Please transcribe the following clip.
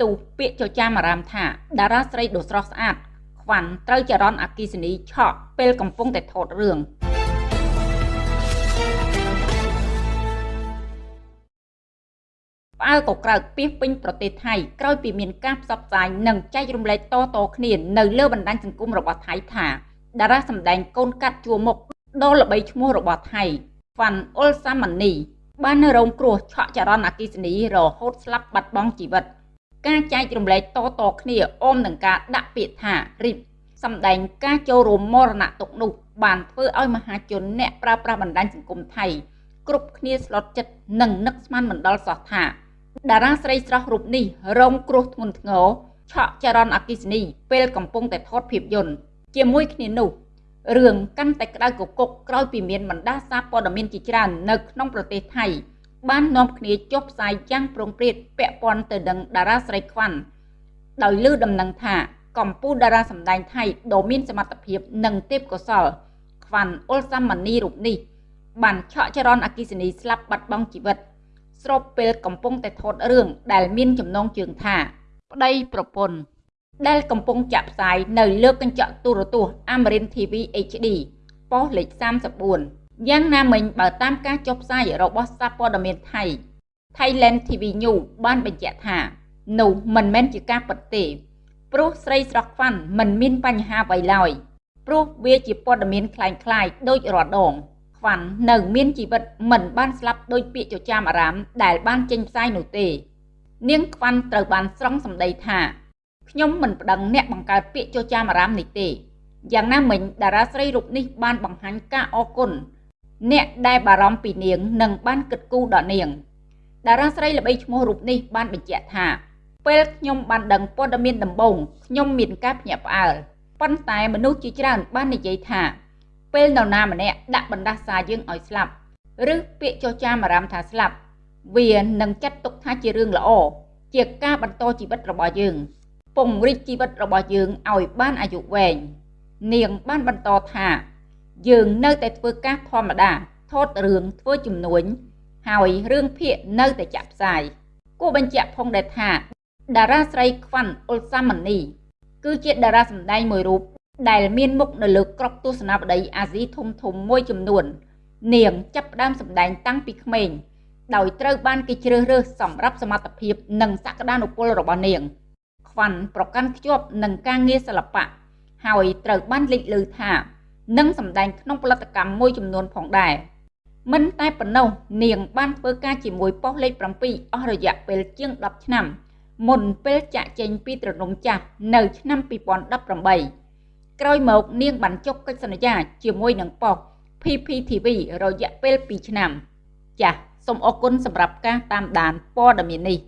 ទូពាក្យចចាមអារាមថាតារាស្រីដ៏ស្រស់ស្អាតខ្វាន់ត្រូវចរន្តអគិសនីឆក់ពេលកំពុងតែថតរឿងផ្អើលក៏ក្រើកពីពេញប្រទេសថៃក្រោយពីមានការផ្សព្វផ្សាយនិងចែករំលែកតៗគ្នានៅលើបណ្ដាញសង្គមរបស់ថៃថាតារាសម្ដែងកូនកាត់ជួមុខដ៏ល្បីឈ្មោះរបស់ថៃវ៉ាន់អ៊ុលសាម៉ានីបានរងគ្រោះឆក់ចរន្តអគិសនីរហូតស្លាប់បាត់បង់ជីវិត ការចែករំលែកតៗគ្នាអមនឹងការដាក់ពាក្យថារីបសម្ដែងការចូលរួមមរណទុកនោះបានធ្វើឲ្យមហាជនអ្នកប្រើប្រាស់បណ្ដាញសង្គមថៃគ្រប់គ្នាស្លុតចិត្តនិងនឹកស្មានមិនដល់សោះថាតារាស្រីស្រស់រូបនេះរងគ្រោះធ្ងន់ធ្ងរឆក់ចរន្តអគិសនីពេលកំពុងតែថតភាពយន្តជាមួយគ្នានោះរឿងកាន់តែក្តៅគគុកក្រោយពីមានបណ្ដាសារព័ត៌មានជាច្រើននៅក្នុងប្រទេសថៃ បាននាំគ្នាចុះផ្សាយយ៉ាងប្រងព្រាតពាក់ព័ន្ធទៅនឹងតារាស្រីខ្វាន់ដោយលើដំណឹងថាកម្ពុជាតារាសម្ដែងថៃដ៏មានសមត្ថភាពនិងទេពកោសល្យខ្វាន់អ៊ុលសាម៉ានីរូបនេះបានឆក់ចរន្តអគិសនីស្លាប់បាត់បង់ជីវិត ស្របពេលកំពុងតែថតរឿងដែលមានចំណងជើងថាប្តីប្រពន្ធដែលកំពុងចាក់ផ្សាយនៅលើកញ្ចក់ទូរទស្សន៍ Amarin TV HD ប៉ុស្តិ៍លេខ34 យ៉ាងណាមិញបើតាមការចុះផ្សាយរបស់សារព័ត៌មានថៃ Thailand TV News បានបញ្ជាក់ថានោះមិនមែនជាការពិតទេព្រោះស្រីស្រស់ខ្វាន់មិនមានបញ្ហាអ្វីឡើយព្រោះវាជាព័ត៌មានคล้ายៗដូចរាល់ដងខ្វាន់នៅមានជីវិតមិនបានស្លាប់ដោយពាក្យចចាមអារាមដែលបានចេញផ្សាយនោះទេ នាងខ្វាន់ត្រូវបានស្រង់សម្ដីថាខ្ញុំមិនប្តឹងអ្នកបង្កើតពាក្យចចាមអារាមនេះទេយ៉ាងណាមិញតារាស្រីរូបនេះបានបង្ហាញការអរគុណ អ្នកដែលបារម្ភពីនាងនិងបានគិតគូរដល់នាងតារាស្រីល្បីឈ្មោះរូបនេះបានបញ្ជាក់ថាពេលខ្ញុំបានដឹងព័ត៌មានដំបូងខ្ញុំមានការភ្ញាក់ផ្អើលប៉ុន្តែមនុស្សជាច្រើនបាននិយាយថា ពេលនរណាម្នាក់ដាក់បណ្ដាសាយើងឲ្យស្លាប់ឬពាក្យចចាមអារម្មណ៍ថាស្លាប់ វានឹងចាត់ទុកថាជារឿងល្អជាការបន្តជីវិតរបស់យើងពង្រីកជីវិតរបស់យើងឲ្យបានអាយុវែងនាងបានបន្តថា យើងនៅតែធ្វើការធម្មតាថតរឿងធ្វើជំនួញហើយរឿងភាគនៅតែចាក់ផ្សាយគួរបញ្ជាក់ផងដែរថាតារាស្រីខ្វាន់អ៊ុលសាម៉ានី គឺជាតារាសម្ដែងមួយរូបដែលមានមុខនៅលើក្របទស្សនាបតីអាស៊ីធំធំមួយចំនួន នាងចាប់ផ្ដើមសម្ដែងតាំងពីក្មេងដោយត្រូវបានគេជ្រើសរើសសម្រាប់សមត្ថភាពនិងសក្តានុពលរបស់នាង ខ្វាន់ប្រកាន់ខ្ជាប់នឹងការងារសិល្បៈហើយត្រូវបានលេចឮថា នឹងសម្ដែងក្នុងផលិតកម្មមួយចំនួនផងដែរមិនតែប៉ុណ្ណោះនាងបានធ្វើការជាមួយប៉ុស្តិ៍លេខ7អស់រយៈពេលជាង10ឆ្នាំ មុនពេលចាក់ចេញពីត្រនំចាស់នៅឆ្នាំ2018ក្រោយមកនាងបានចុះកិច្ចសន្យាជាមួយនឹងប៉ុស្តិ៍ PPTV រយៈពេល2ឆ្នាំ ចាសសូមអរគុណសម្រាប់ការតាមដានព័ត៌មាននេះ